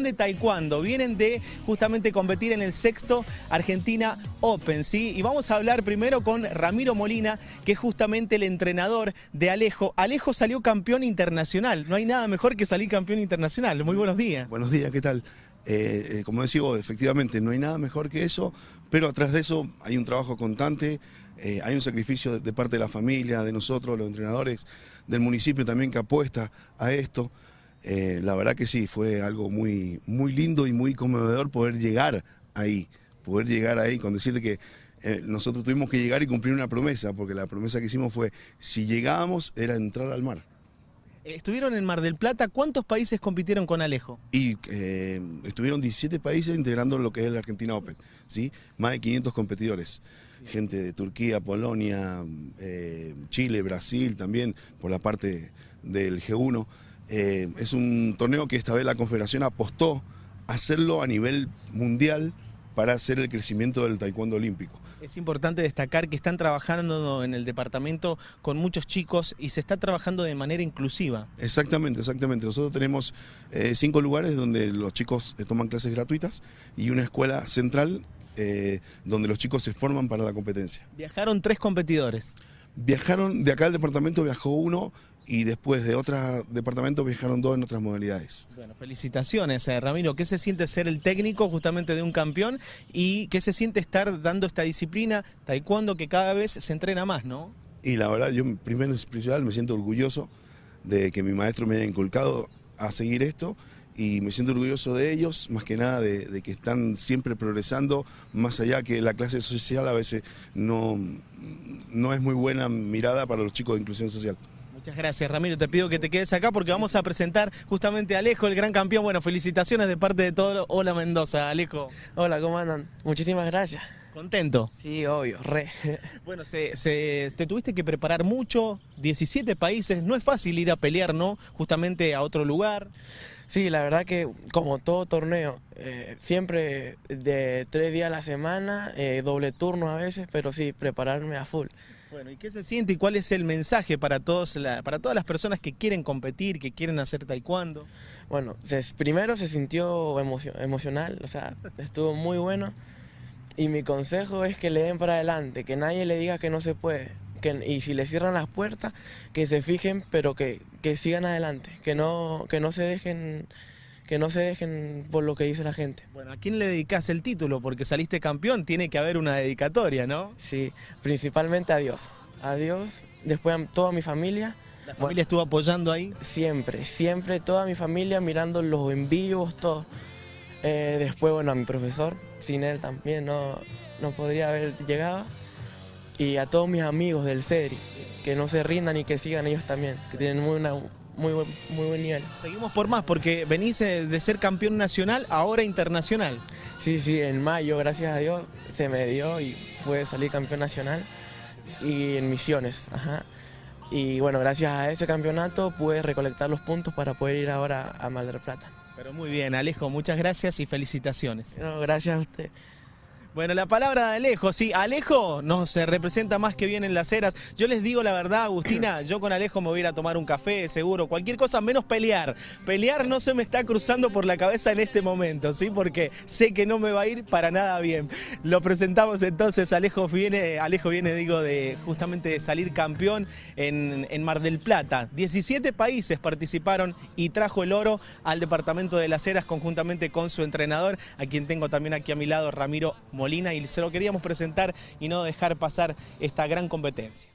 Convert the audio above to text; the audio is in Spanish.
de taekwondo. Vienen de justamente competir en el sexto Argentina Open, ¿sí? Y vamos a hablar primero con Ramiro Molina, que es justamente el entrenador de Alejo. Alejo salió campeón internacional. No hay nada mejor que salir campeón internacional. Muy buenos días. Buenos días, ¿qué tal? Eh, eh, como decía vos, efectivamente no hay nada mejor que eso, pero atrás de eso hay un trabajo constante, eh, hay un sacrificio de, parte de la familia, de nosotros, los entrenadores, del municipio también que apuesta a esto. La verdad que sí, fue algo muy, muy lindo y muy conmovedor poder llegar ahí, poder llegar ahí, con decirte que nosotros tuvimos que llegar y cumplir una promesa, porque la promesa que hicimos fue, si llegábamos, era entrar al mar. Estuvieron en Mar del Plata, ¿cuántos países compitieron con Alejo? Y eh, estuvieron 17 países integrando lo que es el Argentina Open, ¿sí? Más de 500 competidores. Gente de Turquía, Polonia, eh, Chile, Brasil también, por la parte del G1. Eh, es un torneo que esta vez la Confederación apostó a hacerlo a nivel mundial para hacer el crecimiento del taekwondo olímpico. Es importante destacar que están trabajando en el departamento con muchos chicos y se está trabajando de manera inclusiva. Exactamente, exactamente. Nosotros tenemos eh, cinco lugares donde los chicos eh, toman clases gratuitas y una escuela central eh, donde los chicos se forman para la competencia. Viajaron tres competidores. Viajaron, de acá al departamento viajó uno y después de otros departamentos viajaron dos en otras modalidades. Bueno, felicitaciones, eh, Ramiro. ¿Qué se siente ser el técnico justamente de un campeón y qué se siente estar dando esta disciplina taekwondo que cada vez se entrena más, no? Y la verdad, yo primero y principal me siento orgulloso de que mi maestro me haya inculcado a seguir esto y me siento orgulloso de ellos, más que nada de, de, que están siempre progresando, más allá que la clase social a veces no, no es muy buena mirada para los chicos de inclusión social. Muchas gracias, Ramiro. Te pido que te quedes acá porque vamos a presentar justamente a Alejo, el gran campeón. Bueno, felicitaciones de parte de todo. Hola, Mendoza. Alejo. Hola, ¿cómo andan? Muchísimas gracias. ¿Contento? Sí, obvio, re. Bueno, se, se, te tuviste que preparar mucho, 17 países, no es fácil ir a pelear, ¿no? Justamente a otro lugar. Sí, la verdad que como todo torneo, eh, siempre de tres días a la semana, eh, doble turno a veces, pero sí, prepararme a full. Bueno, ¿y qué se siente y cuál es el mensaje para, todos la, para todas las personas que quieren competir, que quieren hacer taekwondo? Bueno, se, primero se sintió emocio, emocional, o sea, estuvo muy bueno. Y mi consejo es que le den para adelante, que nadie le diga que no se puede. Que, y si le cierran las puertas, que se fijen, pero que, que sigan adelante, que no, que no se dejen que no se dejen por lo que dice la gente. Bueno, ¿a quién le dedicas el título? Porque saliste campeón, tiene que haber una dedicatoria, ¿no? Sí, principalmente a Dios. A Dios, después a toda mi familia. ¿La familia bueno, estuvo apoyando ahí? Siempre, siempre, toda mi familia mirando los envíos, todo. Eh, después, bueno, a mi profesor, sin él también no, no podría haber llegado. Y a todos mis amigos del CEDRI, que no se rindan y que sigan ellos también, que tienen muy una, muy buen, muy buen nivel. Seguimos por más, porque venís eh, de ser campeón nacional, ahora internacional. Sí, sí, en mayo, gracias a Dios, se me dio y pude salir campeón nacional y en misiones. Ajá. Y bueno, gracias a ese campeonato pude recolectar los puntos para poder ir ahora a Mar del Plata. Pero muy bien, Alejo, muchas gracias y felicitaciones. No, gracias a usted. Bueno, la palabra de Alejo, sí, Alejo no se representa más que bien en las eras. Yo les digo la verdad, Agustina, yo con Alejo me voy a ir a tomar un café, seguro, cualquier cosa menos pelear. Pelear no se me está cruzando por la cabeza en este momento, ¿sí? Porque sé que no me va a ir para nada bien. Lo presentamos entonces, Alejo viene, Alejo viene, digo, de justamente de salir campeón en, en Mar del Plata. 17 países participaron y trajo el oro al departamento de las eras conjuntamente con su entrenador, a quien tengo también aquí a mi lado, Ramiro Molina y se lo queríamos presentar y no dejar pasar esta gran competencia.